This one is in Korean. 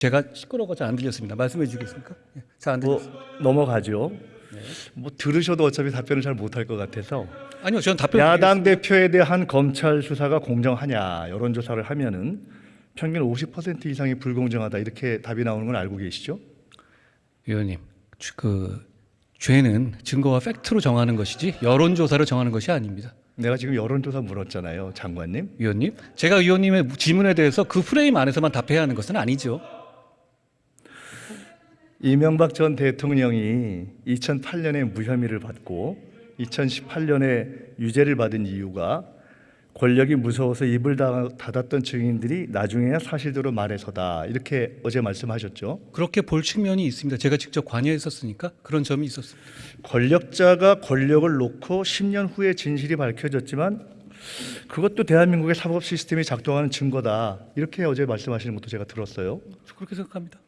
제가 시끄러워서 안 들렸습니다. 말씀해 주겠습니까? 예, 잘안 뭐 들렸습니다. 넘어가죠. 뭐 들으셔도 어차피 답변을 잘 못할 것 같아서 아니요, 저는 답변 야당 대표에 대한 검찰 수사가 공정하냐 여론 조사를 하면은 평균 50% 이상이 불공정하다 이렇게 답이 나오는 건 알고 계시죠? 위원님, 주- 그 죄는 증거와 팩트로 정하는 것이지 여론 조사로 정하는 것이 아닙니다. 내가 지금 여론조사 물었잖아요, 장관님. 위원님, 제가 위원님의 질문에 대해서 그 프레임 안에서만 답해야 하는 것은 아니죠. 이명박 전 대통령이 2008년에 무혐의를 받고 2018년에 유죄를 받은 이유가 권력이 무서워서 입을 다- 닫았던 증인들이 나중에야 사실대로 말해서다 이렇게 어제 말씀하셨죠. 그렇게 볼 측면이 있습니다. 제가 직접 관여했었으니까 그런 점이 있었습니다. 권력자가 권력을 놓고 10년 후에 진실이 밝혀졌지만 그것도 대한민국의 사법 시스템이 작동하는 증거다 이렇게 어제 말씀하시는 것도 제가 들었어요. 그렇게 생각합니다.